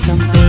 something